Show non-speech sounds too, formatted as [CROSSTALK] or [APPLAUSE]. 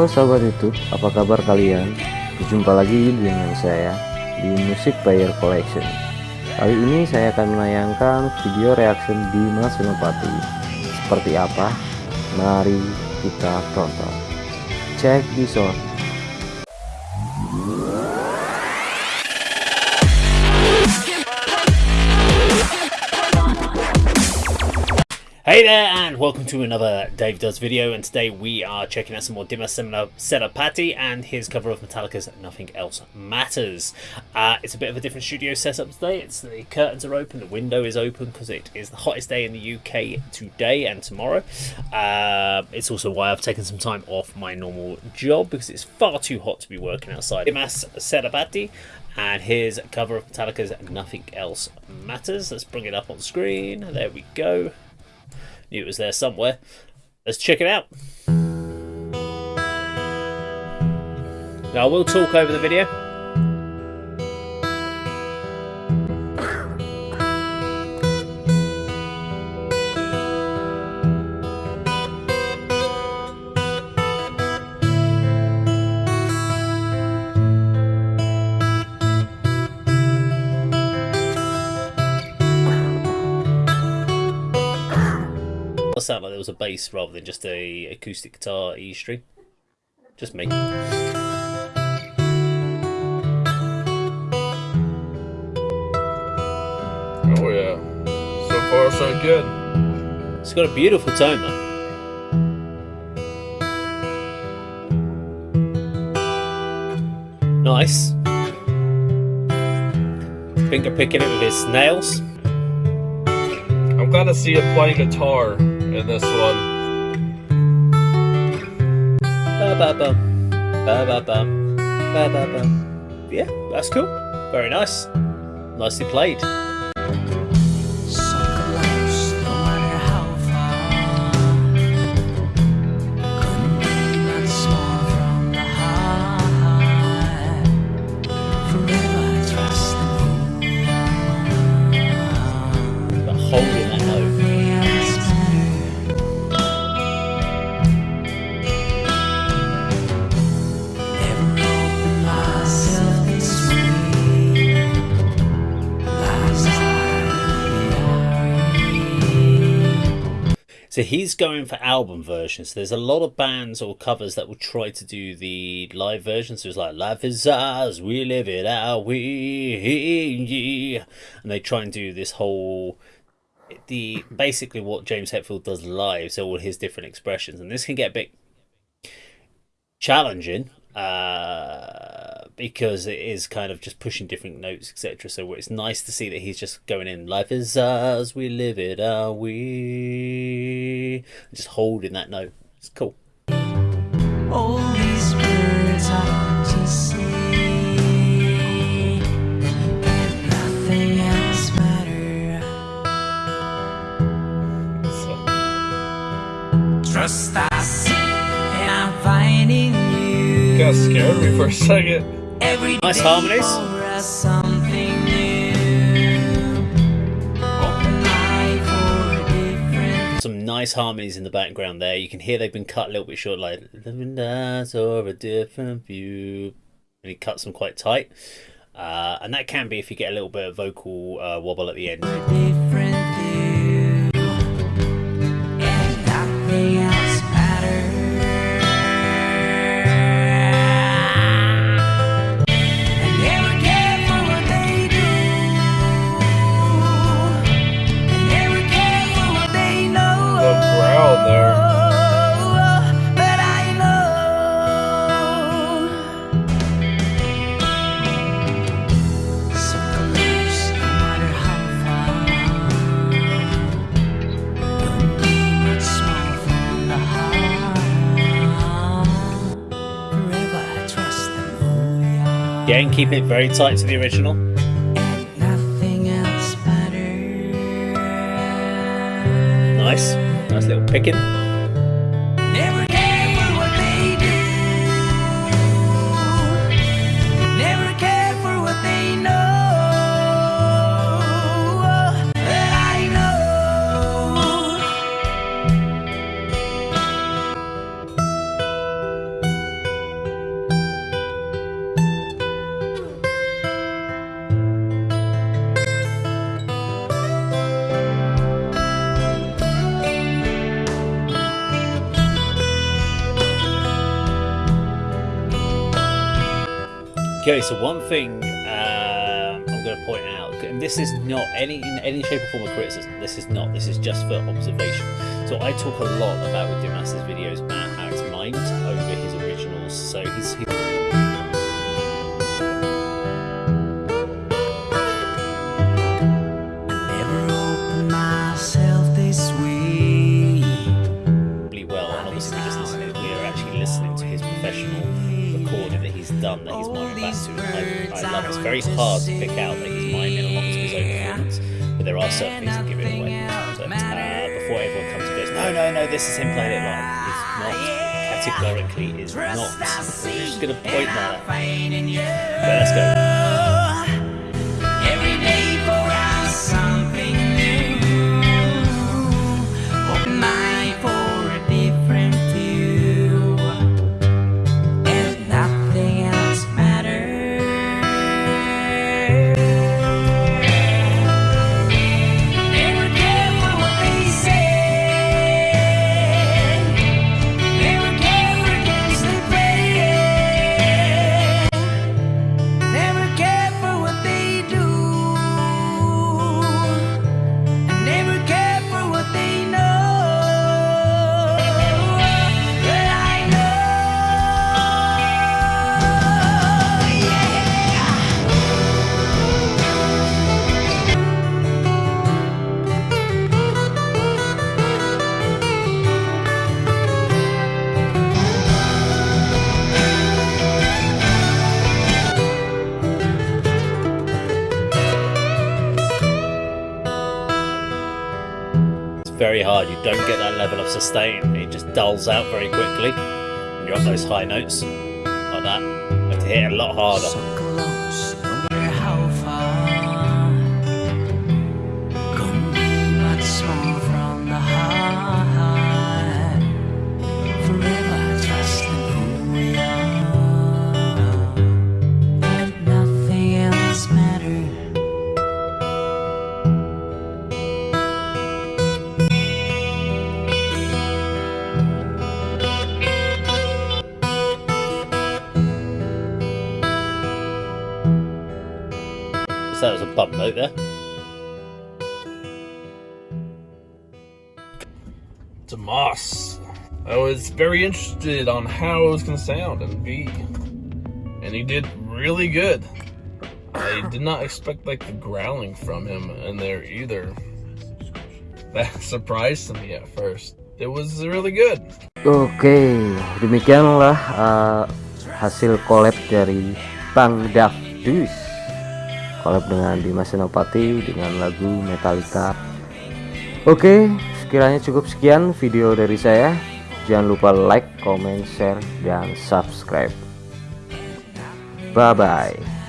Halo sahabat YouTube, apa kabar kalian? Berjumpa lagi dengan saya di Music Player Collection. Kali ini saya akan menayangkan video reaction di Mas Senopati. Seperti apa? Mari kita tonton. Check this out. Hey there and welcome to another Dave Does video and today we are checking out some more Dimas Senopati and his cover of Metallica's Nothing Else Matters. Uh, it's a bit of a different studio setup today, it's the curtains are open, the window is open because it is the hottest day in the UK today and tomorrow. Uh, it's also why I've taken some time off my normal job because it's far too hot to be working outside. Dimas Senopati and his cover of Metallica's Nothing Else Matters. Let's bring it up on screen, there we go. Knew it was there somewhere. Let's check it out. Now I will talk over the video. Sound like there was a bass rather than just a acoustic guitar E string. Just me. Oh yeah. So far so good. It's got a beautiful tone though. Nice. Finger picking it with his nails. I'm glad to see it playing guitar in this one. Ba ba bum. Ba ba bum. Ba ba bum. Yeah, that's cool. Very nice. Nicely played. So he's going for album versions. There's a lot of bands or covers that will try to do the live versions. So it's like Life is ours, we live it our way. And they try and do this whole the basically what James Hetfield does live, so all his different expressions. And this can get a bit challenging. Uh because it is kind of just pushing different notes, etc. So it's nice to see that he's just going in. Life is ours, we live it, are we? Just holding that note. It's cool. All these words I to say, nothing else matter. Trust I see, and I'm finding you. Got scared me for a second. Nice harmonies. Some nice harmonies in the background there. You can hear they've been cut a little bit short, like living eyes or a different view. And he cuts them quite tight. Uh, and that can be if you get a little bit of vocal uh, wobble at the end. Again, keeping it very tight to the original. Nice. Nice little picking. Okay, so one thing um, I'm going to point out, and this is not any in any shape or form of criticism. This is not. This is just for observation. So I talk a lot about with Dimas's videos about how it's mined over his originals. So he's, he's very hard to pick out that he's mining along to his own performance, but there are certain things that give it away. But uh, before everyone comes and goes, no, no, no, this is him playing it live. It's not. Categorically, is not. We're just going to point that out. Okay, let's go. Very hard. You don't get that level of sustain. It just dulls out very quickly. You're on those high notes like that, you have to hit it a lot harder. So that was a bump note there. Tomas. I was very interested on how it was going to sound and be. And he did really good. I did not expect like the growling from him in there either. That [LAUGHS] surprised me at first. It was really good. Oke, demikianlah uh, hasil collab dari Bang Davdus Collab dengan Dimas Senopati dengan lagu Metallica. Oke, sekiranya cukup sekian video dari saya. Jangan lupa like, comment, share, dan subscribe. Bye-bye